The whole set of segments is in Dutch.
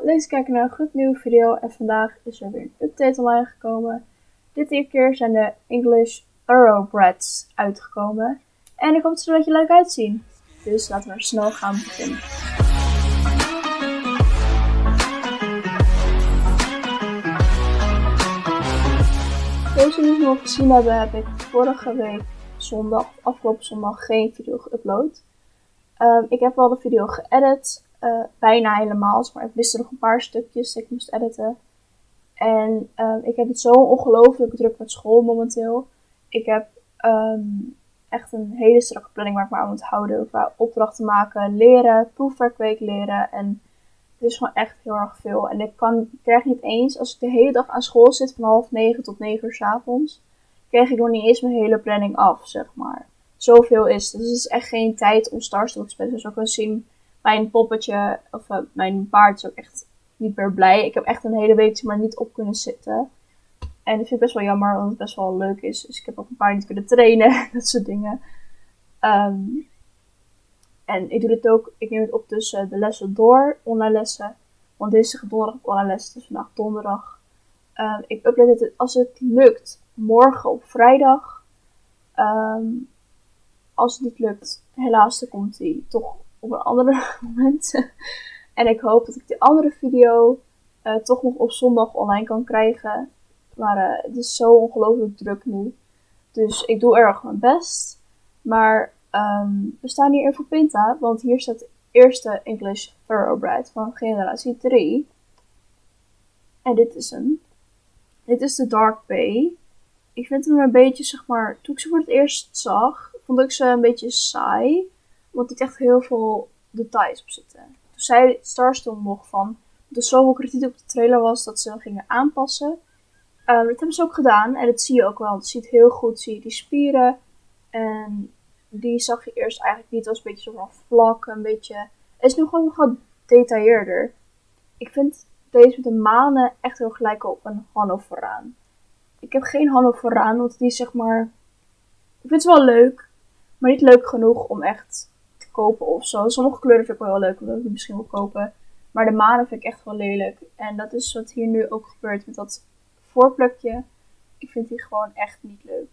te kijken naar een goed nieuwe video en vandaag is er weer een update online gekomen. Dit keer zijn de English Thoroughbreds uitgekomen en ik hoop dat ze er een beetje leuk uitzien. Dus laten we snel gaan beginnen. Zoals jullie nog gezien hebben, heb ik vorige week zondag, afgelopen zondag, geen video geüpload. Um, ik heb wel de video geëdit, uh, bijna helemaal, maar ik wist er nog een paar stukjes die ik moest editen. En um, ik heb het zo ongelooflijk druk met school momenteel. Ik heb um, echt een hele strakke planning waar ik me aan moet houden. Qua opdrachten maken, leren, proefwerkweek leren. En het is gewoon echt heel erg veel. En ik, kan, ik krijg niet eens, als ik de hele dag aan school zit, van half negen tot negen uur s avonds, krijg ik nog niet eens mijn hele planning af, zeg maar. Zoveel is Dus het is echt geen tijd om Starstone te spelen. Zoals je kan zien, mijn poppetje, of uh, mijn paard is ook echt niet meer blij. Ik heb echt een hele week maar niet op kunnen zitten. En dat vind ik best wel jammer, want het best wel leuk is. Dus ik heb ook een paar niet kunnen trainen, dat soort dingen. Um, en ik doe dit ook, ik neem het op tussen de lessen door, online lessen. Want deze is donderdag online lessen, dus vandaag donderdag. Um, ik upload het als het lukt morgen op vrijdag. Um, als het niet lukt, helaas, dan komt hij toch op een andere moment. en ik hoop dat ik die andere video uh, toch nog op zondag online kan krijgen. Maar uh, het is zo ongelooflijk druk nu. Dus ik doe erg mijn best. Maar um, we staan hier voor Pinta, want hier staat de eerste English Thoroughbred van generatie 3. En dit is hem. Dit is de Dark Bay. Ik vind hem een beetje, zeg maar, toen ik ze voor het eerst zag, vond ik ze een beetje saai. Want ik echt heel veel details op zitten. Toen zei Starstorm nog van, dat er zoveel kritiek op de trailer was dat ze gingen aanpassen. Um, dat hebben ze ook gedaan en dat zie je ook wel. Het ziet heel goed, zie je die spieren. En die zag je eerst eigenlijk niet. Het was een beetje zo van vlak, een beetje... Het is nu gewoon nog wat. Ik vind deze met de manen echt heel gelijk op een Hannoveraan. Ik heb geen Hannoveraan, want die zeg maar... Ik vind ze wel leuk, maar niet leuk genoeg om echt kopen of zo. Sommige kleuren vind ik wel leuk, omdat ik die misschien wil kopen. Maar de manen vind ik echt wel lelijk. En dat is wat hier nu ook gebeurt met dat voorplukje. Ik vind die gewoon echt niet leuk.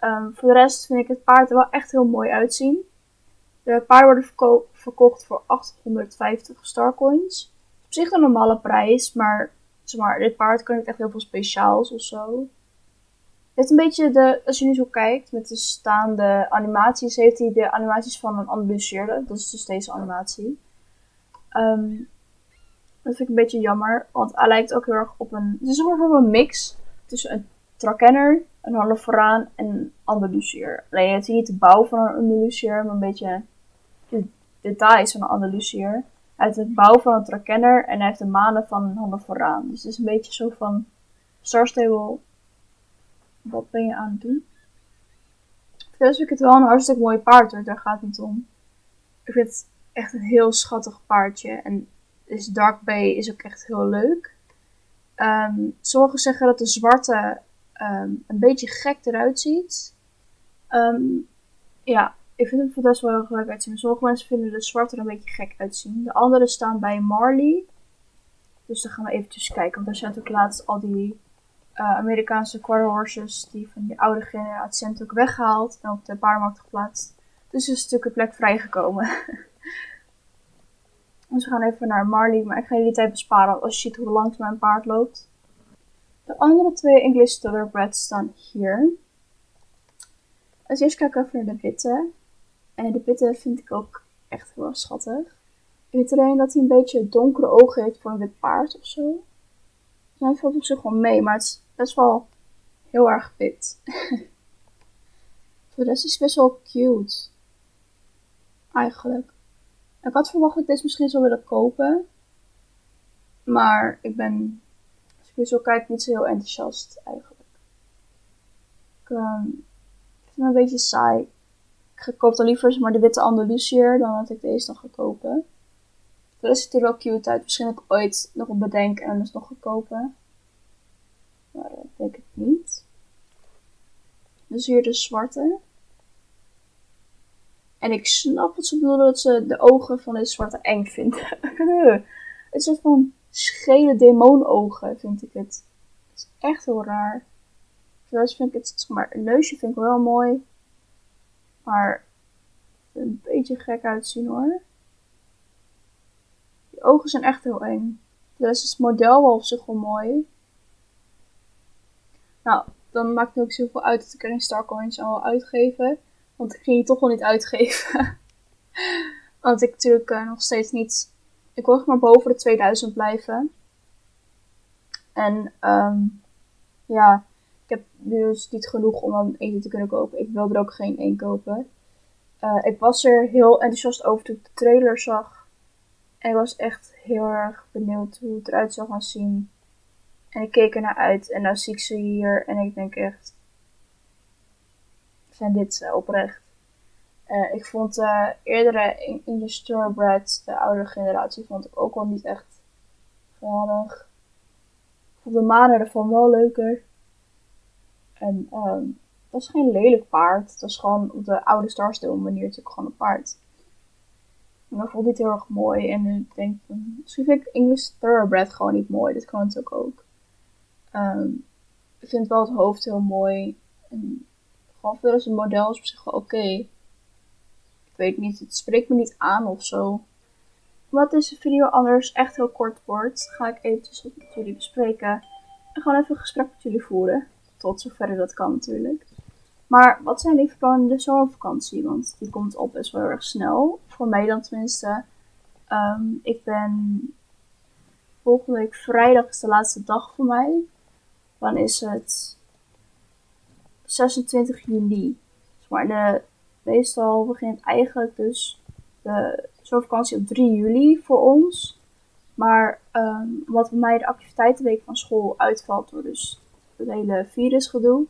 Um, voor de rest vind ik het paard er wel echt heel mooi uitzien. De paarden worden verko verkocht voor 850 starcoins. Op zich een normale prijs, maar, zeg maar dit paard kan niet echt heel veel speciaals of zo. Het heeft een beetje de, als je nu zo kijkt met de staande animaties, heeft hij de animaties van een analyseerde. Dat is dus deze animatie. Um, dat vind ik een beetje jammer, want hij lijkt ook heel erg op een, het is een een mix tussen een Trakenner een Holoforaan en een Andalusier. Alleen is niet de bouw van een Andalusier, maar een beetje de details van een Andalusier. Hij heeft het bouw van een Trakenner en hij heeft de manen van een Holoforaan. Dus het is een beetje zo van Star Stable, wat ben je aan het doen? Vind ik het wel een hartstikke mooi paard daar gaat het niet om. Ik vind het echt een heel schattig paardje. En dus Dark Bay is ook echt heel leuk. Um, sommigen zeggen dat de zwarte um, een beetje gek eruit ziet. Um, ja, ik vind het best wel heel leuk uitzien. Sommige mensen vinden de zwarte er een beetje gek uitzien. De andere staan bij Marley. Dus dan gaan we eventjes kijken. Want daar zijn natuurlijk laatst al die uh, Amerikaanse quarter horses. Die van die oude generatie zijn natuurlijk weggehaald. En op de paardenmarkt geplaatst. Dus is een plek vrijgekomen. dus we gaan even naar Marley. Maar ik ga jullie tijd besparen als je ziet hoe langs mijn paard loopt. De andere twee English Thoroughbreds staan hier. Als eerst kijken we even naar de witte. En de witte vind ik ook echt heel schattig. Ik weet alleen dat hij een beetje donkere ogen heeft voor een wit paard of zo. Hij valt op zich wel mee, maar het is best wel heel erg wit. voor de rest is het best wel cute. Eigenlijk. Ik had verwacht dat ik deze misschien zou willen kopen. Maar ik ben je zo kijkt, niet zo heel enthousiast eigenlijk. Ik um, vind hem een beetje saai. Ik koop dan liever maar de witte Andalusier dan dat ik deze nog ga kopen. Rest ziet er wel cute uit. Misschien heb ik ooit nog op bedenken en dus nog ga kopen. Maar dat denk ik niet. Dus hier de zwarte. En ik snap wat ze bedoelen dat ze de ogen van deze zwarte eng vinden. een soort van schele demoonogen, vind ik het. Het is echt heel raar. Verder vind ik het, zeg maar, een neusje vind ik wel mooi. Maar een beetje gek uitzien hoor. Die ogen zijn echt heel eng. Dus is het model wel op zich wel mooi. Nou, dan maakt het ook zoveel uit dat ik er geen Starcoins wil uitgeven. Want ik ging die toch wel niet uitgeven. Want ik natuurlijk uh, nog steeds niet... Ik wil maar boven de 2000 blijven. En um, ja, ik heb dus niet genoeg om dan eten te kunnen kopen. Ik wil er ook geen één kopen. Uh, ik was er heel enthousiast over toen ik de trailer zag. En ik was echt heel erg benieuwd hoe het eruit zou gaan zien. En ik keek er naar uit en dan zie ik ze hier en ik denk echt, zijn dit uh, oprecht? Uh, ik vond uh, eerdere de Storebread, de oudere generatie, vond ik ook wel niet echt geweldig. Ik vond de manen ervan wel leuker. En um, het was geen lelijk paard. Het was gewoon op de oude Starstone manier natuurlijk gewoon een paard. En dat vond ik heel erg mooi. En ik denk, misschien vind ik English Thoroughbred gewoon niet mooi. Dat kan natuurlijk ook. Um, ik vind wel het hoofd heel mooi. En gewoon verder is het model is op zich wel oké. Ik weet niet, het spreekt me niet aan of zo. Omdat deze video anders echt heel kort wordt, ga ik eventjes met jullie bespreken. En gewoon even een gesprek met jullie voeren. Tot zover dat kan natuurlijk. Maar wat zijn die plannen de zomervakantie? Want die komt op best wel erg snel. Voor mij dan tenminste. Um, ik ben volgende week vrijdag is de laatste dag voor mij. Dan is het 26 juli. Maar de, meestal begint eigenlijk dus de zomervakantie op 3 juli voor ons. Maar um, omdat bij mij de activiteitenweek van school uitvalt door dus het hele virusgedoe,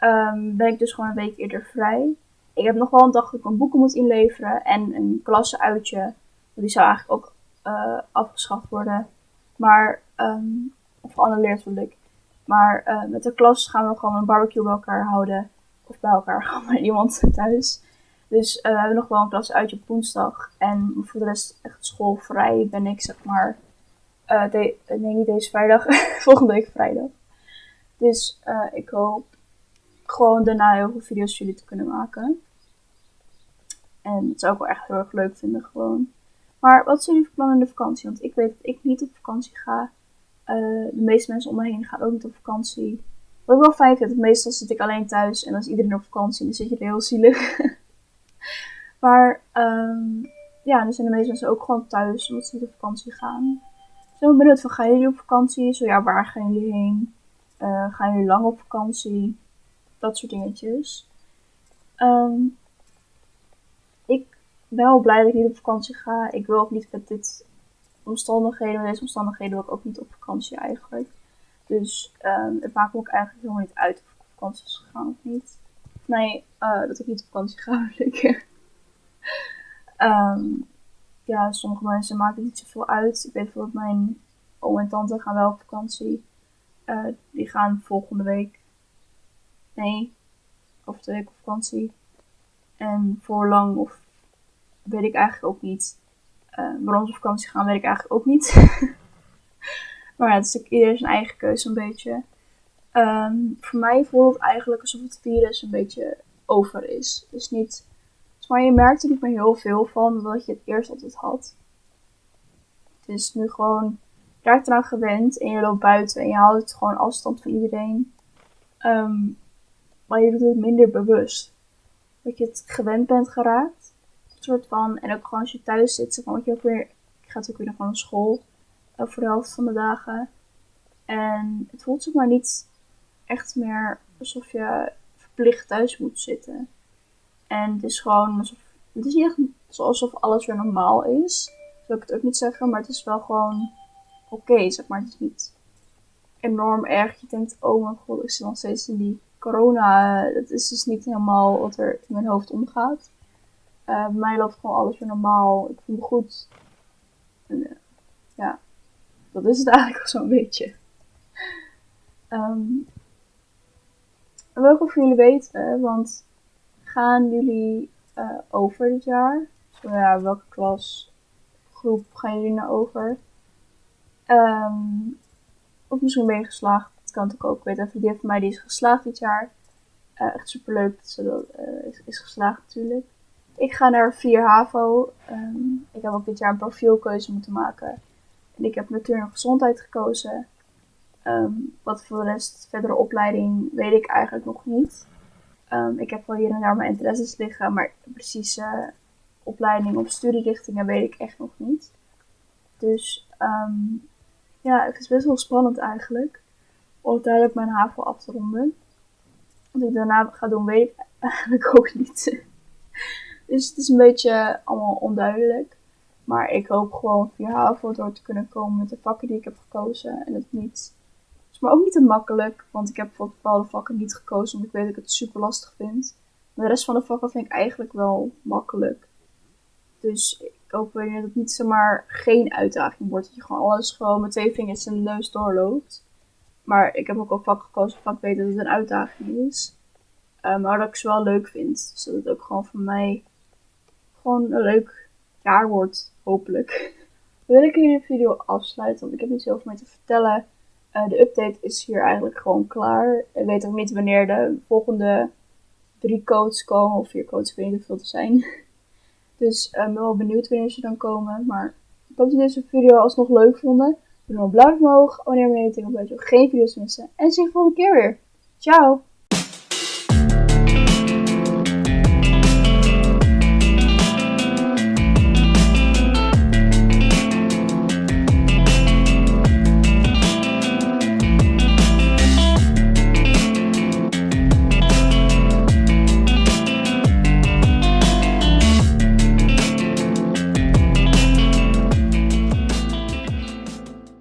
um, ben ik dus gewoon een week eerder vrij. Ik heb nog wel een dag dat ik mijn boeken moet inleveren en een klasseuitje. Die zou eigenlijk ook uh, afgeschaft worden. Maar, um, of geannuleerd wil ik. Maar uh, met de klas gaan we gewoon een barbecue bij elkaar houden. Of bij elkaar, gewoon bij iemand thuis. Dus uh, we hebben nog wel een klasuitje op woensdag. En voor de rest echt schoolvrij ben ik, zeg maar. De, nee, niet deze vrijdag. volgende week vrijdag. Dus ik hoop gewoon daarna heel veel video's voor jullie te kunnen maken. En het zou ik wel echt heel erg leuk vinden gewoon. Maar wat zijn jullie plannen in de vakantie? Want ik weet dat ik niet op vakantie ga. Uh, de meeste mensen om me heen gaan ook niet op vakantie. Wat ik wel fijn vind, meestal zit ik alleen thuis en is iedereen op vakantie dan zit je er heel zielig. maar um, ja, dan zijn de meeste mensen ook gewoon thuis omdat ze niet op vakantie gaan. Dus ik ben benieuwd van, gaan jullie op vakantie? Zo ja, waar gaan jullie heen? Uh, gaan jullie lang op vakantie? Dat soort dingetjes. Um, ik ben wel blij dat ik niet op vakantie ga. Ik wil ook niet met dit omstandigheden, deze omstandigheden wil ik ook niet op vakantie eigenlijk. Dus um, het maakt me ook eigenlijk helemaal niet uit of ik op vakantie is gegaan of niet. Nee, uh, dat ik niet op vakantie ga, ik. um, ja, sommige mensen maken het niet zoveel uit. Ik weet bijvoorbeeld mijn oom en tante gaan wel op vakantie. Uh, die gaan volgende week. Nee, over twee weken op vakantie. En voor lang of weet ik eigenlijk ook niet. Uh, waarom ze op vakantie gaan, weet ik eigenlijk ook niet. maar ja, het is natuurlijk iedereen zijn eigen keuze een beetje. Um, voor mij voelt het eigenlijk alsof het virus een beetje over is. Dus niet. Maar je merkt er niet meer heel veel van wat je het eerst altijd had. Het is nu gewoon je raakt eraan gewend en je loopt buiten en je houdt gewoon afstand van iedereen. Um, maar je doet het minder bewust. Dat je het gewend bent geraakt. Soort van, en ook gewoon als je thuis zit, zeg maar, want je ook weer, ik ga ook weer naar school uh, voor de helft van de dagen. En het voelt zeg maar niet echt meer alsof je verplicht thuis moet zitten. En het is gewoon alsof, het is niet echt alsof alles weer normaal is. Zou ik het ook niet zeggen, maar het is wel gewoon oké, zeg maar. Het is niet enorm erg. Je denkt, oh mijn god, ik zit nog steeds in die corona. Dat is dus niet helemaal wat er in mijn hoofd omgaat. Bij mij loopt gewoon alles weer normaal. Ik voel me goed. En, uh, ja, dat is het eigenlijk al zo'n beetje. Um, en wil jullie weten, want gaan jullie uh, over dit jaar? Zo ja, welke klas, groep gaan jullie naar over? Um, of misschien ben je geslaagd. Dat kan natuurlijk ook. Ik weet een vriendin van mij die is geslaagd dit jaar. Echt super leuk dat ze is, geslaagd natuurlijk. Ik ga naar 4 HAVO. Um, ik heb ook dit jaar een profielkeuze moeten maken. En ik heb natuur en gezondheid gekozen. Um, wat voor de rest, verdere opleiding, weet ik eigenlijk nog niet. Um, ik heb wel hier en daar mijn interesses liggen, maar precieze opleiding of studierichtingen weet ik echt nog niet. Dus ja, het is best wel spannend eigenlijk. Om uiteindelijk mijn HAVO af te ronden. Wat ik daarna ga doen, weet ik eigenlijk ook niet. Dus het is een beetje allemaal onduidelijk. Maar ik hoop gewoon via HAVO door te kunnen komen met de vakken die ik heb gekozen. En het niet is maar ook niet te makkelijk, want ik heb voor bepaalde vakken niet gekozen, omdat ik weet dat ik het super lastig vind. Maar de rest van de vakken vind ik eigenlijk wel makkelijk. Dus ik hoop dat het niet zomaar geen uitdaging wordt. Dat je gewoon alles gewoon met twee vingers in de neus doorloopt. Maar ik heb ook al vak gekozen waarvan ik weet dat het een uitdaging is. Uh, maar dat ik ze wel leuk vind. Dus het ook gewoon voor mij gewoon een leuk jaar wordt, hopelijk. Dan wil ik hier de video afsluiten, want ik heb niet zoveel meer te vertellen. Uh, de update is hier eigenlijk gewoon klaar. Ik weet ook niet wanneer de volgende drie codes komen, of vier codes, ik weet niet te zijn. Dus uh, ik ben wel benieuwd wanneer ze dan komen. Maar ik hoop dat jullie deze video alsnog leuk vonden. Doe dan een blauw omhoog, abonneer me op YouTube, om geen video's missen. En zie je volgende keer weer. Ciao!